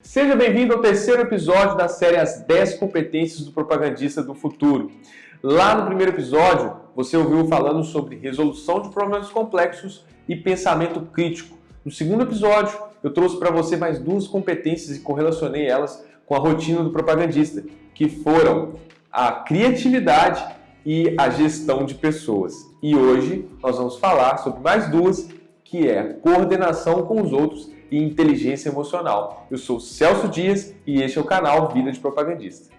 Seja bem-vindo ao terceiro episódio da série As 10 Competências do Propagandista do Futuro. Lá no primeiro episódio, você ouviu falando sobre resolução de problemas complexos e pensamento crítico. No segundo episódio, eu trouxe para você mais duas competências e correlacionei elas com a rotina do propagandista, que foram a criatividade e a gestão de pessoas. E hoje nós vamos falar sobre mais duas, que é coordenação com os outros e inteligência emocional. Eu sou Celso Dias e este é o canal Vida de Propagandista.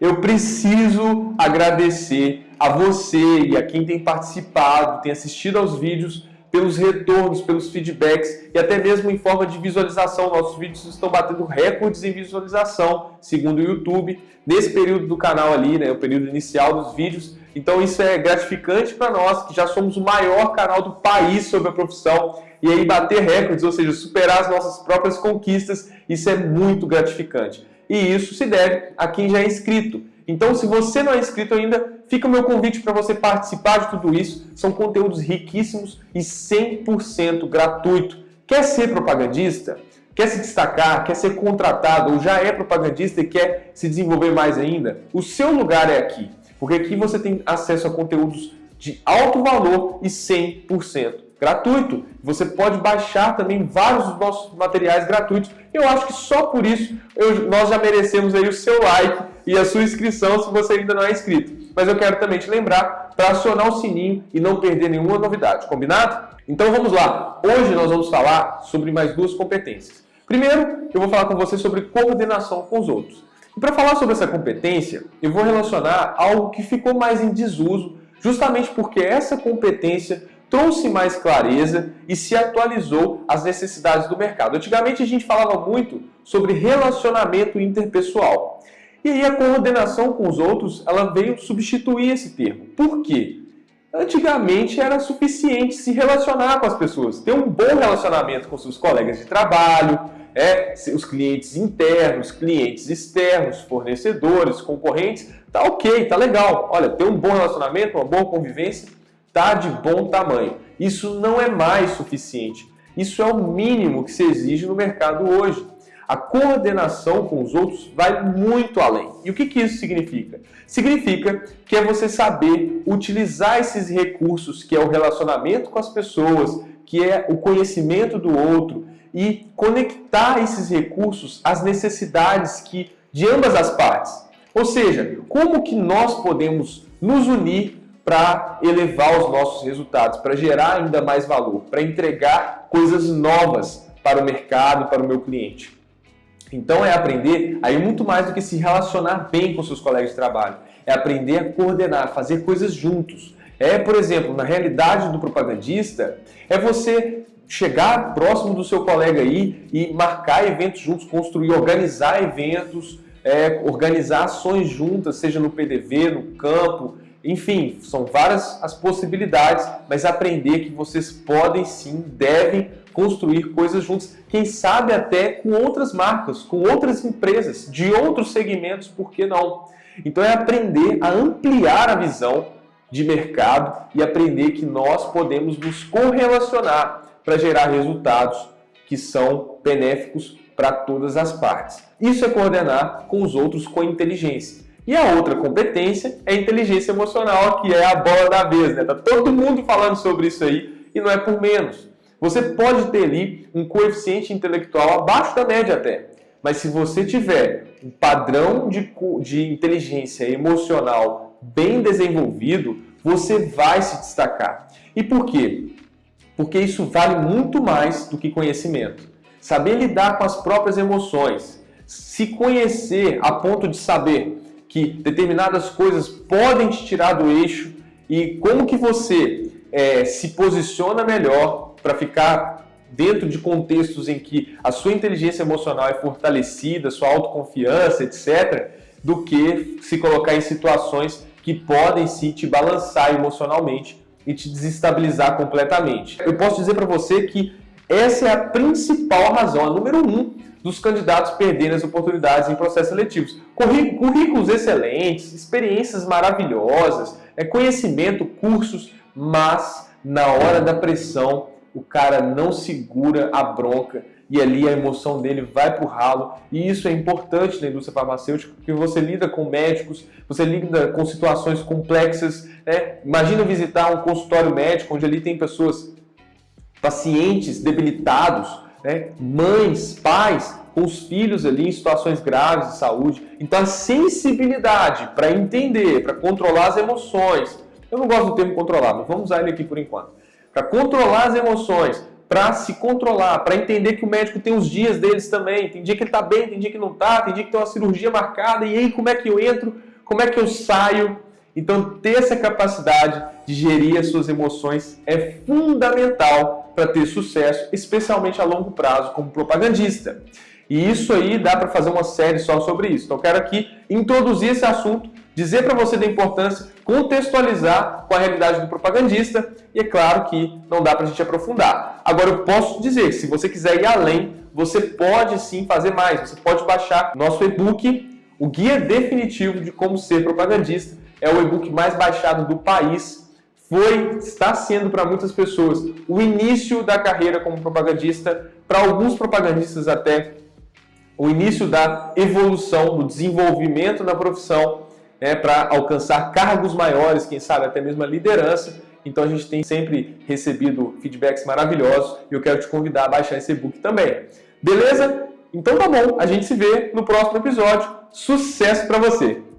Eu preciso agradecer a você e a quem tem participado, tem assistido aos vídeos, pelos retornos, pelos feedbacks e até mesmo em forma de visualização. Nossos vídeos estão batendo recordes em visualização, segundo o YouTube, nesse período do canal ali, né, o período inicial dos vídeos. Então isso é gratificante para nós, que já somos o maior canal do país sobre a profissão. E aí bater recordes, ou seja, superar as nossas próprias conquistas, isso é muito gratificante. E isso se deve a quem já é inscrito. Então, se você não é inscrito ainda, fica o meu convite para você participar de tudo isso. São conteúdos riquíssimos e 100% gratuito. Quer ser propagandista? Quer se destacar? Quer ser contratado? Ou já é propagandista e quer se desenvolver mais ainda? O seu lugar é aqui. Porque aqui você tem acesso a conteúdos de alto valor e 100% gratuito. Você pode baixar também vários dos nossos materiais gratuitos. Eu acho que só por isso eu, nós já merecemos aí o seu like e a sua inscrição se você ainda não é inscrito. Mas eu quero também te lembrar para acionar o sininho e não perder nenhuma novidade, combinado? Então vamos lá. Hoje nós vamos falar sobre mais duas competências. Primeiro, eu vou falar com você sobre coordenação com os outros. E para falar sobre essa competência, eu vou relacionar algo que ficou mais em desuso, justamente porque essa competência trouxe mais clareza e se atualizou às necessidades do mercado. Antigamente a gente falava muito sobre relacionamento interpessoal. E aí a coordenação com os outros, ela veio substituir esse termo. Por quê? Antigamente era suficiente se relacionar com as pessoas, ter um bom relacionamento com seus colegas de trabalho, é, os clientes internos, clientes externos, fornecedores, concorrentes, tá ok, tá legal. Olha, ter um bom relacionamento, uma boa convivência, tá de bom tamanho. Isso não é mais suficiente. Isso é o mínimo que se exige no mercado hoje. A coordenação com os outros vai muito além. E o que, que isso significa? Significa que é você saber utilizar esses recursos, que é o relacionamento com as pessoas, que é o conhecimento do outro, e conectar esses recursos às necessidades que, de ambas as partes. Ou seja, como que nós podemos nos unir para elevar os nossos resultados, para gerar ainda mais valor, para entregar coisas novas para o mercado, para o meu cliente. Então é aprender aí muito mais do que se relacionar bem com seus colegas de trabalho. É aprender a coordenar, fazer coisas juntos. É, por exemplo, na realidade do propagandista, é você chegar próximo do seu colega aí e marcar eventos juntos, construir, organizar eventos, é, organizar ações juntas, seja no PDV, no campo, enfim, são várias as possibilidades, mas aprender que vocês podem sim, devem construir coisas juntas, quem sabe até com outras marcas, com outras empresas, de outros segmentos, por que não? Então é aprender a ampliar a visão de mercado e aprender que nós podemos nos correlacionar para gerar resultados que são benéficos para todas as partes. Isso é coordenar com os outros com inteligência. E a outra competência é inteligência emocional, que é a bola da vez. Né? Tá todo mundo falando sobre isso aí e não é por menos. Você pode ter ali um coeficiente intelectual abaixo da média até. Mas se você tiver um padrão de, de inteligência emocional bem desenvolvido, você vai se destacar. E por quê? Porque isso vale muito mais do que conhecimento. Saber lidar com as próprias emoções, se conhecer a ponto de saber que determinadas coisas podem te tirar do eixo e como que você é, se posiciona melhor para ficar dentro de contextos em que a sua inteligência emocional é fortalecida, sua autoconfiança, etc., do que se colocar em situações que podem sim te balançar emocionalmente e te desestabilizar completamente. Eu posso dizer para você que essa é a principal razão, a número um, dos candidatos perderem as oportunidades em processos seletivos. Currículos excelentes, experiências maravilhosas, é conhecimento, cursos, mas na hora da pressão, o cara não segura a bronca e ali a emoção dele vai para o ralo. E isso é importante na indústria farmacêutica, porque você lida com médicos, você lida com situações complexas. Né? Imagina visitar um consultório médico onde ali tem pessoas, pacientes debilitados, né? mães, pais, com os filhos ali em situações graves de saúde. Então a sensibilidade para entender, para controlar as emoções, eu não gosto do termo controlar, mas vamos usar ele aqui por enquanto. Para controlar as emoções, para se controlar, para entender que o médico tem os dias deles também. Tem dia que ele está bem, tem dia que não está, tem dia que tem uma cirurgia marcada, e aí como é que eu entro, como é que eu saio? Então, ter essa capacidade de gerir as suas emoções é fundamental para ter sucesso, especialmente a longo prazo como propagandista. E isso aí dá para fazer uma série só sobre isso. Então, eu quero aqui introduzir esse assunto, dizer para você da importância, contextualizar com a realidade do propagandista e é claro que não dá para a gente aprofundar. Agora, eu posso dizer que se você quiser ir além, você pode sim fazer mais. Você pode baixar nosso e-book, o Guia Definitivo de Como Ser Propagandista. É o e-book mais baixado do país. Foi, está sendo para muitas pessoas o início da carreira como propagandista, para alguns propagandistas até o início da evolução, do desenvolvimento na profissão, né, para alcançar cargos maiores, quem sabe até mesmo a liderança. Então a gente tem sempre recebido feedbacks maravilhosos e eu quero te convidar a baixar esse e-book também. Beleza? Então tá bom, a gente se vê no próximo episódio. Sucesso para você!